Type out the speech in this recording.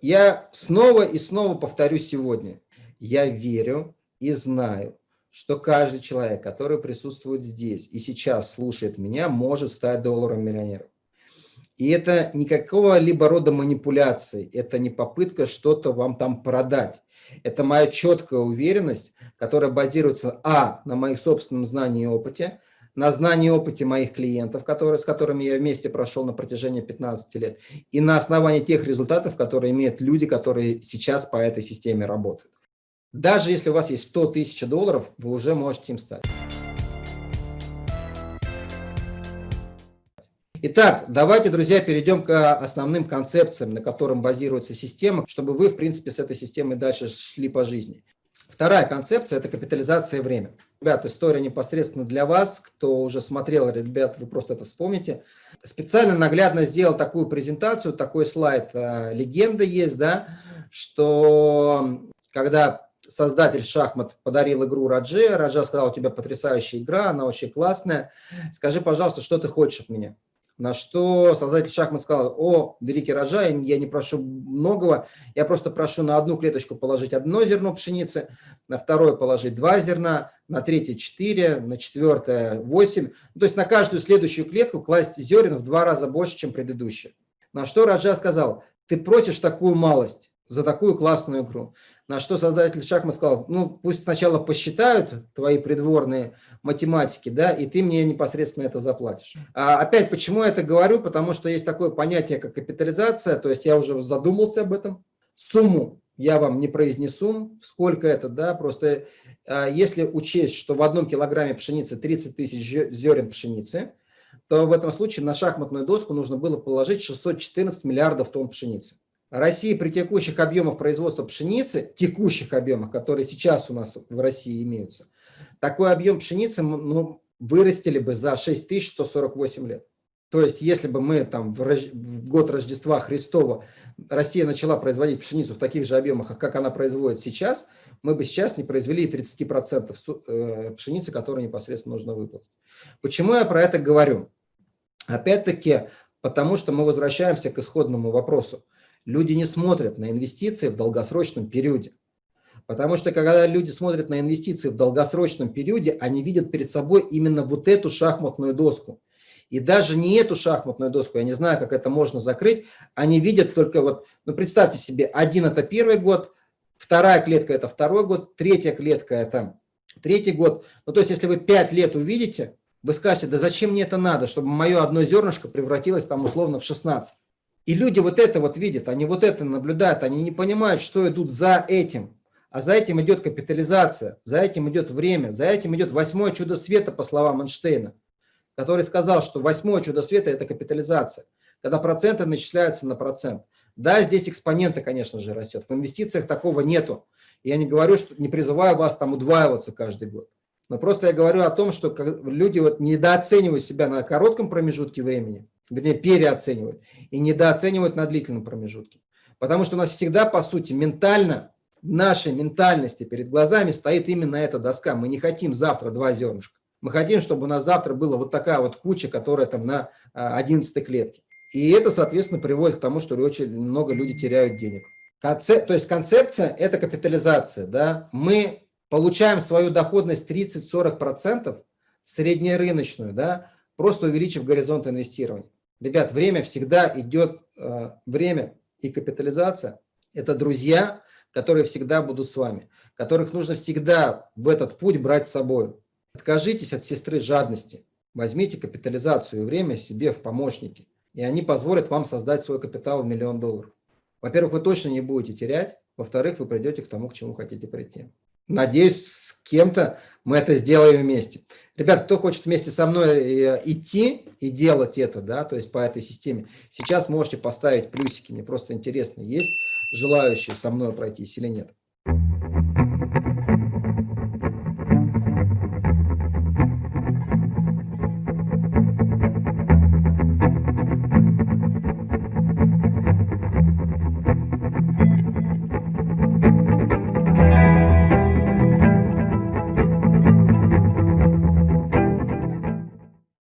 я снова и снова повторю сегодня. Я верю и знаю, что каждый человек, который присутствует здесь и сейчас слушает меня, может стать долларом миллионером. И это никакого либо рода манипуляции, это не попытка что-то вам там продать. Это моя четкая уверенность, которая базируется, а, на моих собственном знании и опыте, на знании и опыте моих клиентов, которые, с которыми я вместе прошел на протяжении 15 лет, и на основании тех результатов, которые имеют люди, которые сейчас по этой системе работают. Даже если у вас есть 100 тысяч долларов, вы уже можете им стать. Итак, давайте, друзья, перейдем к основным концепциям, на которых базируется система, чтобы вы, в принципе, с этой системой дальше шли по жизни. Вторая концепция – это капитализация времени. Ребят, история непосредственно для вас, кто уже смотрел, ребят, вы просто это вспомните. Специально наглядно сделал такую презентацию, такой слайд. Э, легенда есть, да, что когда создатель шахмат подарил игру Радже, Раджа сказал, у тебя потрясающая игра, она очень классная, скажи, пожалуйста, что ты хочешь от меня? На что создатель шахмат сказал, о, великий рожай, я не прошу многого, я просто прошу на одну клеточку положить одно зерно пшеницы, на второе положить два зерна, на третье четыре, на четвертое восемь. То есть на каждую следующую клетку класть зерен в два раза больше, чем предыдущая. На что Раджа сказал, ты просишь такую малость за такую классную игру. На что создатель шахмат сказал, ну пусть сначала посчитают твои придворные математики, да, и ты мне непосредственно это заплатишь. А опять, почему я это говорю? Потому что есть такое понятие, как капитализация, то есть я уже задумался об этом. Сумму я вам не произнесу, сколько это, да, просто а, если учесть, что в одном килограмме пшеницы 30 тысяч зерен пшеницы, то в этом случае на шахматную доску нужно было положить 614 миллиардов тонн пшеницы. Россия при текущих объемах производства пшеницы, текущих объемах, которые сейчас у нас в России имеются, такой объем пшеницы ну, вырастили бы за 6148 лет. То есть, если бы мы там в, Рож... в год Рождества Христова Россия начала производить пшеницу в таких же объемах, как она производит сейчас, мы бы сейчас не произвели и 30% э, пшеницы, которую непосредственно нужно выплатить. Почему я про это говорю? Опять-таки, потому что мы возвращаемся к исходному вопросу. Люди не смотрят на инвестиции в долгосрочном периоде. Потому что когда люди смотрят на инвестиции в долгосрочном периоде, они видят перед собой именно вот эту шахматную доску. И даже не эту шахматную доску, я не знаю, как это можно закрыть, они видят только вот, ну представьте себе, один это первый год, вторая клетка это второй год, третья клетка это третий год. Ну то есть если вы пять лет увидите, вы скажете, да зачем мне это надо, чтобы мое одно зернышко превратилось там условно в 16. И люди вот это вот видят, они вот это наблюдают, они не понимают, что идут за этим. А за этим идет капитализация, за этим идет время, за этим идет восьмое чудо света, по словам Эйнштейна, который сказал, что восьмое чудо света – это капитализация, когда проценты начисляются на процент. Да, здесь экспоненты, конечно же, растет. В инвестициях такого нету. Я не говорю, что не призываю вас там удваиваться каждый год. Но просто я говорю о том, что люди вот недооценивают себя на коротком промежутке времени, вернее, переоценивают, и недооценивают на длительном промежутке. Потому что у нас всегда, по сути, ментально, в нашей ментальности перед глазами стоит именно эта доска. Мы не хотим завтра два зернышка. Мы хотим, чтобы у нас завтра была вот такая вот куча, которая там на 11 клетке. И это, соответственно, приводит к тому, что очень много людей теряют денег. Концеп... То есть концепция – это капитализация. Да? Мы получаем свою доходность 30-40%, среднерыночную, да, просто увеличив горизонт инвестирования. Ребят, время всегда идет, э, время и капитализация – это друзья, которые всегда будут с вами, которых нужно всегда в этот путь брать с собой. Откажитесь от сестры жадности, возьмите капитализацию и время себе в помощники, и они позволят вам создать свой капитал в миллион долларов. Во-первых, вы точно не будете терять, во-вторых, вы придете к тому, к чему хотите прийти. Надеюсь, с кем-то мы это сделаем вместе. Ребят, кто хочет вместе со мной э, идти и делать это, да, то есть по этой системе, сейчас можете поставить плюсики. Мне просто интересно, есть желающие со мной пройтись или нет.